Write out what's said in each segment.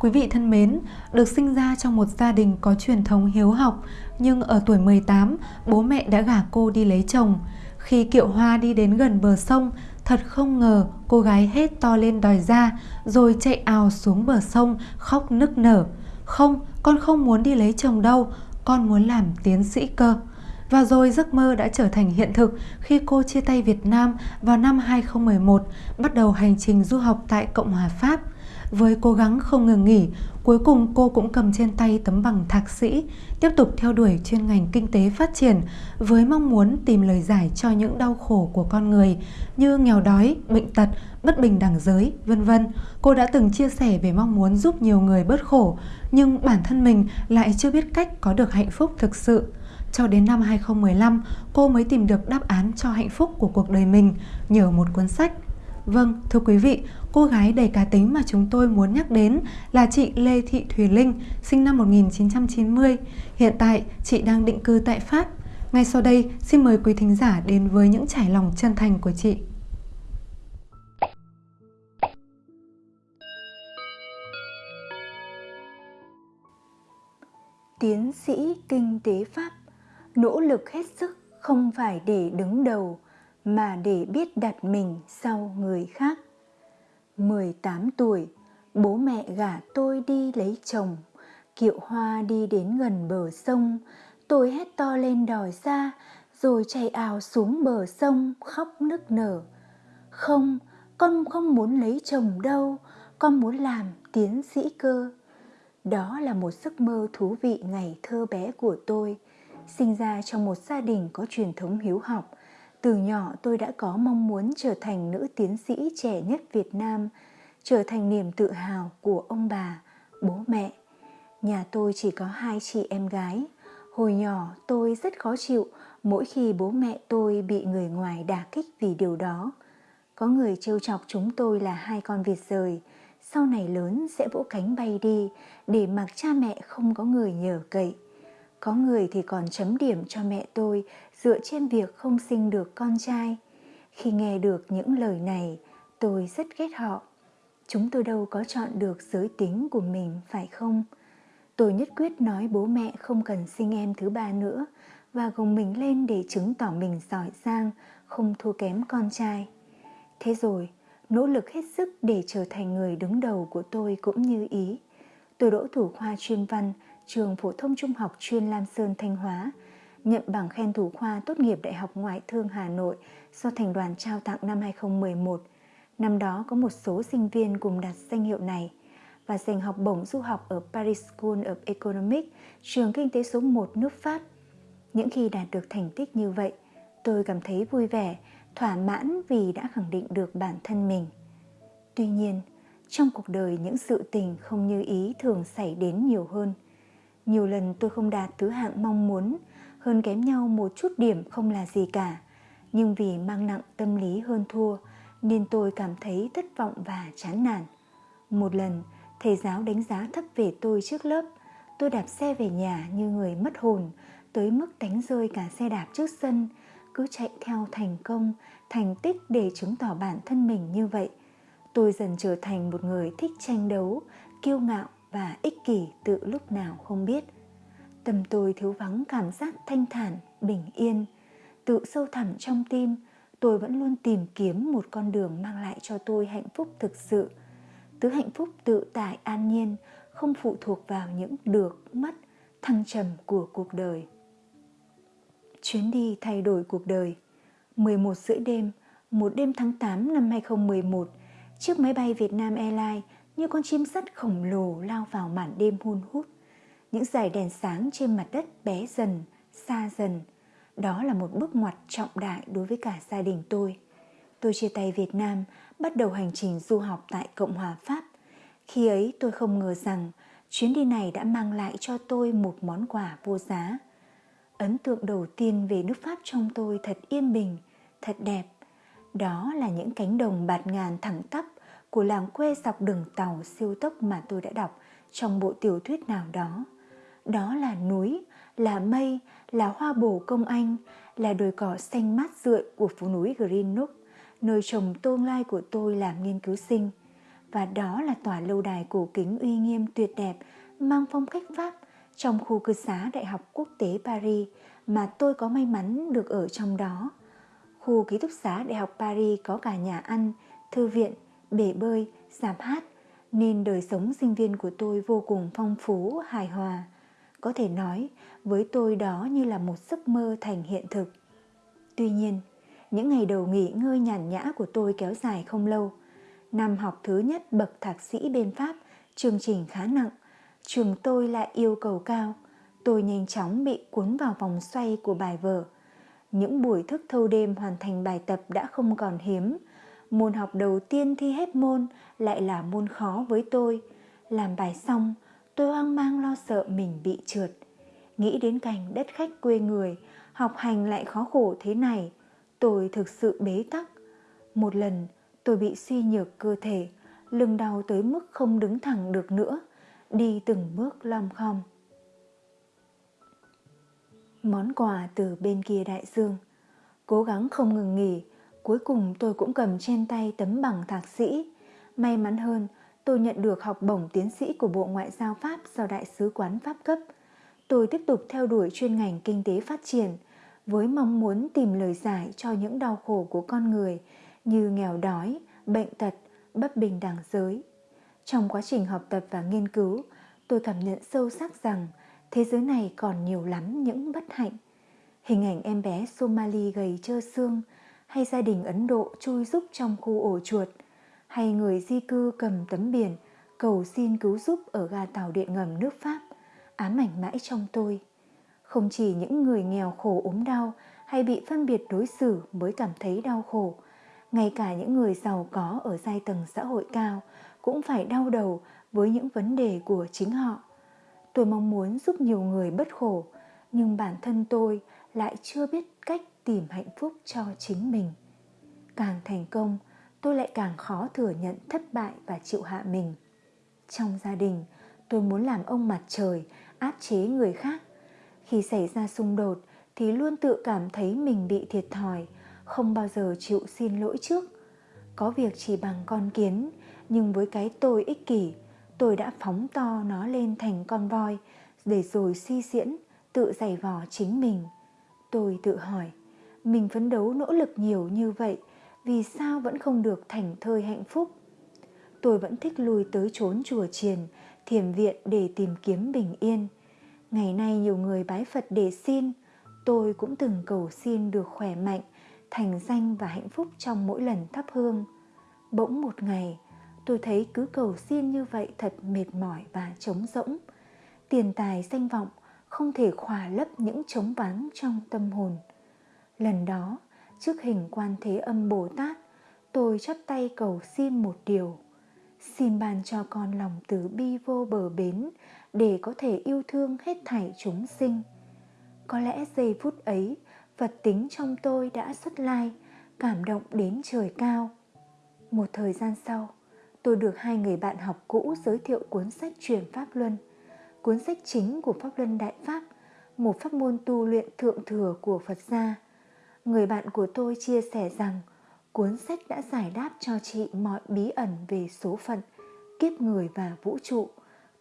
Quý vị thân mến, được sinh ra trong một gia đình có truyền thống hiếu học, nhưng ở tuổi 18, bố mẹ đã gả cô đi lấy chồng. Khi Kiệu Hoa đi đến gần bờ sông, thật không ngờ cô gái hết to lên đòi ra, rồi chạy ào xuống bờ sông khóc nức nở. Không, con không muốn đi lấy chồng đâu, con muốn làm tiến sĩ cơ. Và rồi giấc mơ đã trở thành hiện thực khi cô chia tay Việt Nam vào năm 2011, bắt đầu hành trình du học tại Cộng hòa Pháp. Với cố gắng không ngừng nghỉ, cuối cùng cô cũng cầm trên tay tấm bằng thạc sĩ, tiếp tục theo đuổi chuyên ngành kinh tế phát triển với mong muốn tìm lời giải cho những đau khổ của con người như nghèo đói, bệnh tật, bất bình đẳng giới, vân vân. Cô đã từng chia sẻ về mong muốn giúp nhiều người bớt khổ, nhưng bản thân mình lại chưa biết cách có được hạnh phúc thực sự. Cho đến năm 2015, cô mới tìm được đáp án cho hạnh phúc của cuộc đời mình nhờ một cuốn sách Vâng, thưa quý vị, cô gái đầy cá tính mà chúng tôi muốn nhắc đến là chị Lê Thị Thùy Linh, sinh năm 1990. Hiện tại, chị đang định cư tại Pháp. Ngay sau đây, xin mời quý thính giả đến với những trải lòng chân thành của chị. Tiến sĩ kinh tế Pháp nỗ lực hết sức không phải để đứng đầu mà để biết đặt mình sau người khác. 18 tuổi, bố mẹ gả tôi đi lấy chồng, kiệu hoa đi đến gần bờ sông, tôi hét to lên đòi ra, rồi chạy ào xuống bờ sông khóc nức nở. Không, con không muốn lấy chồng đâu, con muốn làm tiến sĩ cơ. Đó là một giấc mơ thú vị ngày thơ bé của tôi, sinh ra trong một gia đình có truyền thống hiếu học, từ nhỏ tôi đã có mong muốn trở thành nữ tiến sĩ trẻ nhất Việt Nam, trở thành niềm tự hào của ông bà, bố mẹ. Nhà tôi chỉ có hai chị em gái. Hồi nhỏ tôi rất khó chịu mỗi khi bố mẹ tôi bị người ngoài đả kích vì điều đó. Có người trêu chọc chúng tôi là hai con vịt rời, sau này lớn sẽ vỗ cánh bay đi để mặc cha mẹ không có người nhờ cậy. Có người thì còn chấm điểm cho mẹ tôi dựa trên việc không sinh được con trai. Khi nghe được những lời này, tôi rất ghét họ. Chúng tôi đâu có chọn được giới tính của mình phải không? Tôi nhất quyết nói bố mẹ không cần sinh em thứ ba nữa và gồng mình lên để chứng tỏ mình giỏi giang, không thua kém con trai. Thế rồi, nỗ lực hết sức để trở thành người đứng đầu của tôi cũng như ý. Tôi đỗ thủ khoa chuyên văn trường phổ thông trung học chuyên Lam Sơn Thanh Hóa, nhận bằng khen thủ khoa tốt nghiệp Đại học Ngoại thương Hà Nội do thành đoàn trao tặng năm 2011. Năm đó có một số sinh viên cùng đạt danh hiệu này và giành học bổng du học ở Paris School of Economics, trường kinh tế số 1 nước Pháp. Những khi đạt được thành tích như vậy, tôi cảm thấy vui vẻ, thỏa mãn vì đã khẳng định được bản thân mình. Tuy nhiên, trong cuộc đời những sự tình không như ý thường xảy đến nhiều hơn – nhiều lần tôi không đạt thứ hạng mong muốn, hơn kém nhau một chút điểm không là gì cả. Nhưng vì mang nặng tâm lý hơn thua, nên tôi cảm thấy thất vọng và chán nản. Một lần, thầy giáo đánh giá thấp về tôi trước lớp. Tôi đạp xe về nhà như người mất hồn, tới mức đánh rơi cả xe đạp trước sân, cứ chạy theo thành công, thành tích để chứng tỏ bản thân mình như vậy. Tôi dần trở thành một người thích tranh đấu, kiêu ngạo và ích kỷ tự lúc nào không biết. Tâm tôi thiếu vắng cảm giác thanh thản, bình yên. Tự sâu thẳm trong tim, tôi vẫn luôn tìm kiếm một con đường mang lại cho tôi hạnh phúc thực sự. Thứ hạnh phúc tự tại an nhiên, không phụ thuộc vào những được, mất, thăng trầm của cuộc đời. Chuyến đi thay đổi cuộc đời 11 rưỡi đêm, một đêm tháng 8 năm 2011, chiếc máy bay Vietnam Airlines như con chim sắt khổng lồ lao vào màn đêm hun hút. Những dải đèn sáng trên mặt đất bé dần, xa dần. Đó là một bước ngoặt trọng đại đối với cả gia đình tôi. Tôi chia tay Việt Nam, bắt đầu hành trình du học tại Cộng hòa Pháp. Khi ấy tôi không ngờ rằng chuyến đi này đã mang lại cho tôi một món quà vô giá. Ấn tượng đầu tiên về nước Pháp trong tôi thật yên bình, thật đẹp. Đó là những cánh đồng bạt ngàn thẳng tắp của làng quê dọc đường tàu siêu tốc mà tôi đã đọc trong bộ tiểu thuyết nào đó. Đó là núi, là mây, là hoa bồ công anh, là đồi cỏ xanh mát rượi của phố núi Green Nook, nơi trồng tương lai của tôi làm nghiên cứu sinh. và đó là tòa lâu đài cổ kính uy nghiêm tuyệt đẹp mang phong cách Pháp trong khu cư xá Đại học Quốc tế Paris mà tôi có may mắn được ở trong đó. Khu ký túc xá Đại học Paris có cả nhà ăn, thư viện, bể bơi, giảm hát, nên đời sống sinh viên của tôi vô cùng phong phú, hài hòa. Có thể nói, với tôi đó như là một giấc mơ thành hiện thực. Tuy nhiên, những ngày đầu nghỉ ngơi nhàn nhã của tôi kéo dài không lâu. Năm học thứ nhất bậc thạc sĩ bên Pháp, chương trình khá nặng. Trường tôi lại yêu cầu cao. Tôi nhanh chóng bị cuốn vào vòng xoay của bài vở. Những buổi thức thâu đêm hoàn thành bài tập đã không còn hiếm. Môn học đầu tiên thi hết môn lại là môn khó với tôi. Làm bài xong, tôi hoang mang lo sợ mình bị trượt. Nghĩ đến cảnh đất khách quê người, học hành lại khó khổ thế này, tôi thực sự bế tắc. Một lần, tôi bị suy nhược cơ thể, lưng đau tới mức không đứng thẳng được nữa, đi từng bước lom khom. Món quà từ bên kia đại dương, cố gắng không ngừng nghỉ, cuối cùng tôi cũng cầm trên tay tấm bằng thạc sĩ. May mắn hơn, tôi nhận được học bổng tiến sĩ của Bộ Ngoại giao Pháp do Đại sứ quán Pháp cấp. Tôi tiếp tục theo đuổi chuyên ngành kinh tế phát triển với mong muốn tìm lời giải cho những đau khổ của con người như nghèo đói, bệnh tật, bất bình đẳng giới. Trong quá trình học tập và nghiên cứu, tôi cảm nhận sâu sắc rằng thế giới này còn nhiều lắm những bất hạnh. Hình ảnh em bé Somali gầy trơ xương hay gia đình Ấn Độ chui rúc trong khu ổ chuột – hay người di cư cầm tấm biển cầu xin cứu giúp ở ga tàu điện ngầm nước Pháp ám ảnh mãi trong tôi. Không chỉ những người nghèo khổ ốm đau hay bị phân biệt đối xử mới cảm thấy đau khổ, ngay cả những người giàu có ở giai tầng xã hội cao cũng phải đau đầu với những vấn đề của chính họ. Tôi mong muốn giúp nhiều người bất khổ, nhưng bản thân tôi lại chưa biết tìm hạnh phúc cho chính mình. Càng thành công, tôi lại càng khó thừa nhận thất bại và chịu hạ mình. Trong gia đình, tôi muốn làm ông mặt trời, áp chế người khác. Khi xảy ra xung đột thì luôn tự cảm thấy mình bị thiệt thòi, không bao giờ chịu xin lỗi trước. Có việc chỉ bằng con kiến, nhưng với cái tôi ích kỷ, tôi đã phóng to nó lên thành con voi để rồi suy diễn, tự giày vò chính mình. Tôi tự hỏi, mình phấn đấu nỗ lực nhiều như vậy, vì sao vẫn không được thành thơi hạnh phúc? Tôi vẫn thích lui tới chốn chùa chiền, thiền viện để tìm kiếm bình yên. Ngày nay nhiều người bái phật để xin, tôi cũng từng cầu xin được khỏe mạnh, thành danh và hạnh phúc trong mỗi lần thắp hương. Bỗng một ngày, tôi thấy cứ cầu xin như vậy thật mệt mỏi và trống rỗng. Tiền tài danh vọng không thể khỏa lấp những trống vắng trong tâm hồn lần đó trước hình quan thế âm Bồ Tát, tôi chắp tay cầu xin một điều. Xin ban cho con lòng từ bi vô bờ bến để có thể yêu thương hết thảy chúng sinh. Có lẽ giây phút ấy, Phật tính trong tôi đã xuất lai, cảm động đến trời cao. Một thời gian sau, tôi được hai người bạn học cũ giới thiệu cuốn sách truyền Pháp Luân, cuốn sách chính của Pháp Luân Đại Pháp, một pháp môn tu luyện thượng thừa của Phật gia người bạn của tôi chia sẻ rằng cuốn sách đã giải đáp cho chị mọi bí ẩn về số phận, kiếp người và vũ trụ.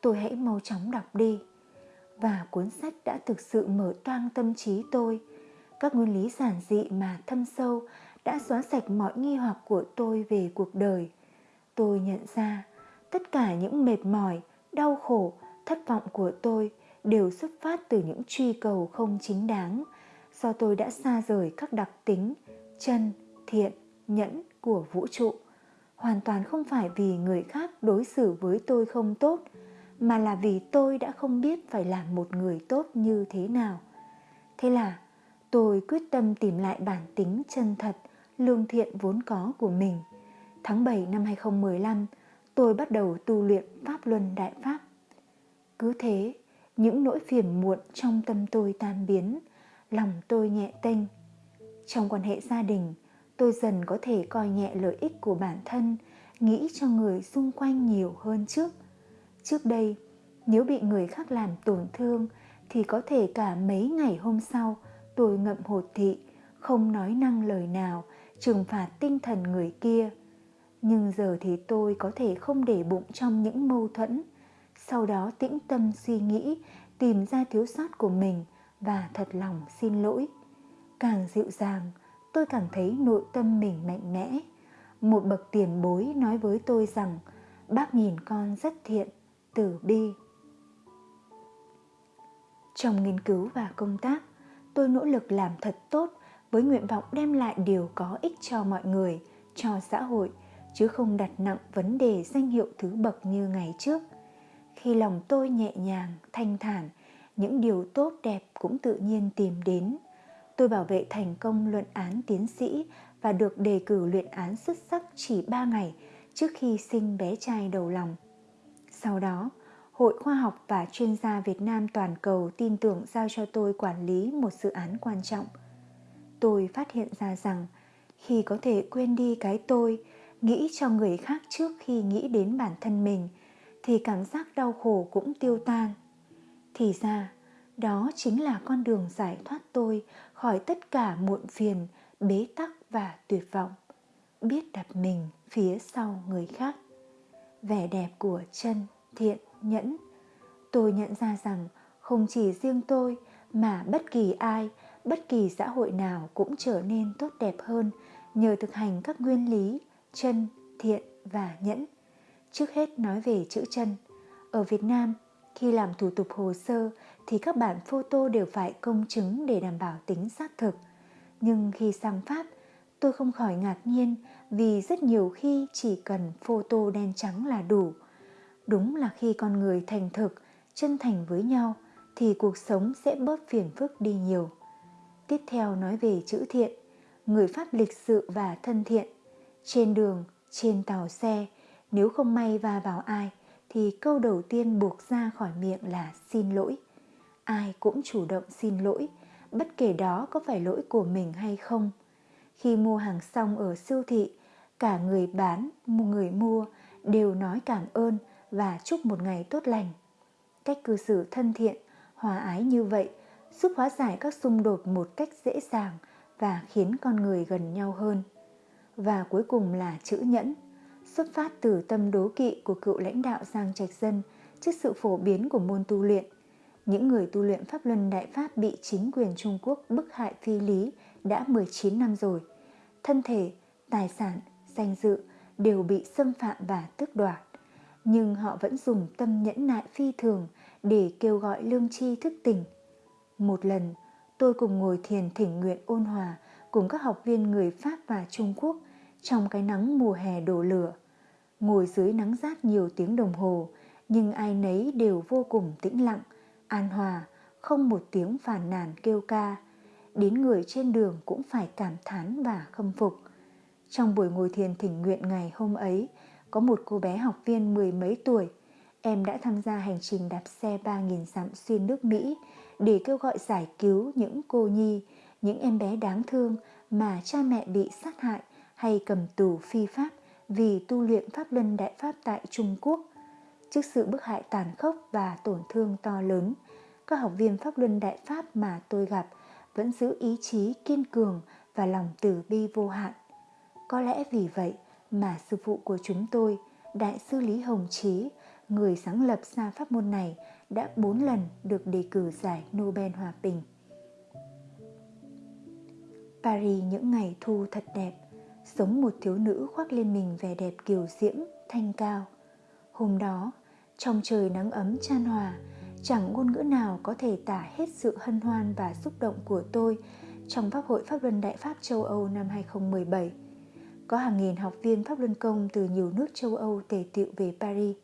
Tôi hãy mau chóng đọc đi. Và cuốn sách đã thực sự mở toang tâm trí tôi. Các nguyên lý giản dị mà thâm sâu đã xóa sạch mọi nghi hoặc của tôi về cuộc đời. Tôi nhận ra tất cả những mệt mỏi, đau khổ, thất vọng của tôi đều xuất phát từ những truy cầu không chính đáng do tôi đã xa rời các đặc tính chân, thiện, nhẫn của vũ trụ. Hoàn toàn không phải vì người khác đối xử với tôi không tốt, mà là vì tôi đã không biết phải làm một người tốt như thế nào. Thế là tôi quyết tâm tìm lại bản tính chân thật, lương thiện vốn có của mình. Tháng 7 năm 2015, tôi bắt đầu tu luyện Pháp Luân Đại Pháp. Cứ thế, những nỗi phiền muộn trong tâm tôi tan biến, lòng tôi nhẹ tênh. Trong quan hệ gia đình, tôi dần có thể coi nhẹ lợi ích của bản thân, nghĩ cho người xung quanh nhiều hơn trước. Trước đây, nếu bị người khác làm tổn thương thì có thể cả mấy ngày hôm sau tôi ngậm hột thị, không nói năng lời nào, trừng phạt tinh thần người kia. Nhưng giờ thì tôi có thể không để bụng trong những mâu thuẫn, sau đó tĩnh tâm suy nghĩ, tìm ra thiếu sót của mình và thật lòng xin lỗi. Càng dịu dàng, tôi càng thấy nội tâm mình mạnh mẽ. Một bậc tiền bối nói với tôi rằng bác nhìn con rất thiện, từ bi. Trong nghiên cứu và công tác, tôi nỗ lực làm thật tốt với nguyện vọng đem lại điều có ích cho mọi người, cho xã hội, chứ không đặt nặng vấn đề danh hiệu thứ bậc như ngày trước. Khi lòng tôi nhẹ nhàng, thanh thản, những điều tốt đẹp cũng tự nhiên tìm đến. Tôi bảo vệ thành công luận án tiến sĩ và được đề cử luyện án xuất sắc chỉ 3 ngày trước khi sinh bé trai đầu lòng. Sau đó, Hội Khoa học và Chuyên gia Việt Nam toàn cầu tin tưởng giao cho tôi quản lý một dự án quan trọng. Tôi phát hiện ra rằng khi có thể quên đi cái tôi, nghĩ cho người khác trước khi nghĩ đến bản thân mình, thì cảm giác đau khổ cũng tiêu tan. Thì ra, đó chính là con đường giải thoát tôi khỏi tất cả muộn phiền, bế tắc và tuyệt vọng. Biết đặt mình phía sau người khác. Vẻ đẹp của chân, thiện, nhẫn. Tôi nhận ra rằng không chỉ riêng tôi mà bất kỳ ai, bất kỳ xã hội nào cũng trở nên tốt đẹp hơn nhờ thực hành các nguyên lý chân, thiện và nhẫn. Trước hết nói về chữ chân. Ở Việt Nam, khi làm thủ tục hồ sơ thì các bản photo đều phải công chứng để đảm bảo tính xác thực. Nhưng khi sang Pháp, tôi không khỏi ngạc nhiên vì rất nhiều khi chỉ cần photo đen trắng là đủ. Đúng là khi con người thành thực, chân thành với nhau thì cuộc sống sẽ bớt phiền phức đi nhiều. Tiếp theo nói về chữ thiện, người Pháp lịch sự và thân thiện. Trên đường, trên tàu xe, nếu không may va vào ai thì câu đầu tiên buộc ra khỏi miệng là xin lỗi. Ai cũng chủ động xin lỗi, bất kể đó có phải lỗi của mình hay không. Khi mua hàng xong ở siêu thị, cả người bán, người mua đều nói cảm ơn và chúc một ngày tốt lành. Cách cư xử thân thiện, hòa ái như vậy giúp hóa giải các xung đột một cách dễ dàng và khiến con người gần nhau hơn. Và cuối cùng là chữ nhẫn, xuất phát từ tâm đố kỵ của cựu lãnh đạo Giang Trạch Dân trước sự phổ biến của môn tu luyện. Những người tu luyện Pháp Luân Đại Pháp bị chính quyền Trung Quốc bức hại phi lý đã 19 năm rồi. Thân thể, tài sản, danh dự đều bị xâm phạm và tước đoạt. Nhưng họ vẫn dùng tâm nhẫn nại phi thường để kêu gọi lương tri thức tỉnh. Một lần, tôi cùng ngồi thiền thỉnh nguyện ôn hòa cùng các học viên người Pháp và Trung Quốc trong cái nắng mùa hè đổ lửa. Ngồi dưới nắng rát nhiều tiếng đồng hồ, nhưng ai nấy đều vô cùng tĩnh lặng, an hòa, không một tiếng phàn nàn kêu ca. Đến người trên đường cũng phải cảm thán và khâm phục. Trong buổi ngồi thiền thỉnh nguyện ngày hôm ấy, có một cô bé học viên mười mấy tuổi. Em đã tham gia hành trình đạp xe 3.000 dặm xuyên nước Mỹ để kêu gọi giải cứu những cô nhi, những em bé đáng thương mà cha mẹ bị sát hại hay cầm tù phi pháp vì tu luyện pháp luân đại pháp tại Trung Quốc. Trước sự bức hại tàn khốc và tổn thương to lớn, các học viên pháp luân đại pháp mà tôi gặp vẫn giữ ý chí kiên cường và lòng từ bi vô hạn. Có lẽ vì vậy mà sư phụ của chúng tôi, Đại sư Lý Hồng Chí, người sáng lập ra pháp môn này, đã bốn lần được đề cử giải Nobel Hòa Bình. Paris những ngày thu thật đẹp, giống một thiếu nữ khoác lên mình vẻ đẹp kiều diễm, thanh cao. Hôm đó, trong trời nắng ấm chan hòa, chẳng ngôn ngữ nào có thể tả hết sự hân hoan và xúc động của tôi trong Pháp hội Pháp Luân Đại Pháp châu Âu năm 2017. Có hàng nghìn học viên Pháp Luân Công từ nhiều nước châu Âu tề tựu về Paris.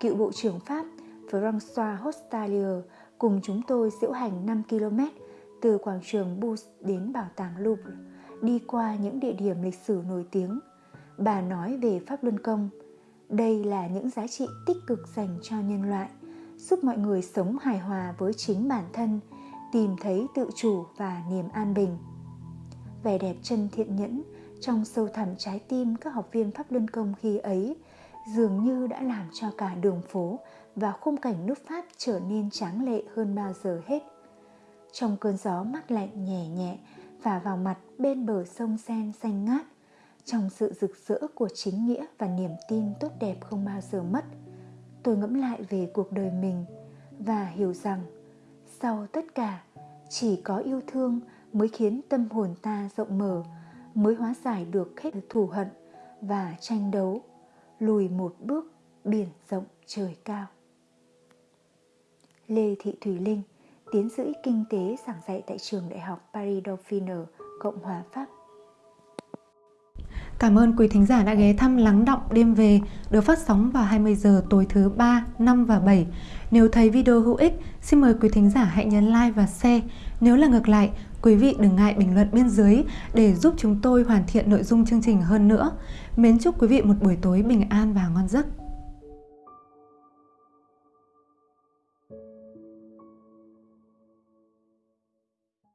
Cựu Bộ trưởng Pháp François Hostalier cùng chúng tôi diễu hành 5 km từ quảng trường Bouche đến bảo tàng Louvre đi qua những địa điểm lịch sử nổi tiếng. Bà nói về Pháp Luân Công. Đây là những giá trị tích cực dành cho nhân loại, giúp mọi người sống hài hòa với chính bản thân, tìm thấy tự chủ và niềm an bình. Vẻ đẹp chân thiện nhẫn trong sâu thẳm trái tim các học viên Pháp Luân Công khi ấy dường như đã làm cho cả đường phố và khung cảnh nước Pháp trở nên tráng lệ hơn bao giờ hết. Trong cơn gió mát lạnh nhẹ nhẹ và vào mặt bên bờ sông Sen xanh ngát, trong sự rực rỡ của chính nghĩa và niềm tin tốt đẹp không bao giờ mất tôi ngẫm lại về cuộc đời mình và hiểu rằng sau tất cả chỉ có yêu thương mới khiến tâm hồn ta rộng mở mới hóa giải được hết thù hận và tranh đấu lùi một bước biển rộng trời cao. Lê thị thùy linh tiến sĩ kinh tế giảng dạy tại trường đại học paris dauphine cộng hòa pháp Cảm ơn quý thính giả đã ghé thăm Lắng Động Đêm Về được phát sóng vào 20 giờ tối thứ 3, 5 và 7. Nếu thấy video hữu ích, xin mời quý thính giả hãy nhấn like và share. Nếu là ngược lại, quý vị đừng ngại bình luận bên dưới để giúp chúng tôi hoàn thiện nội dung chương trình hơn nữa. Mến chúc quý vị một buổi tối bình an và ngon giấc.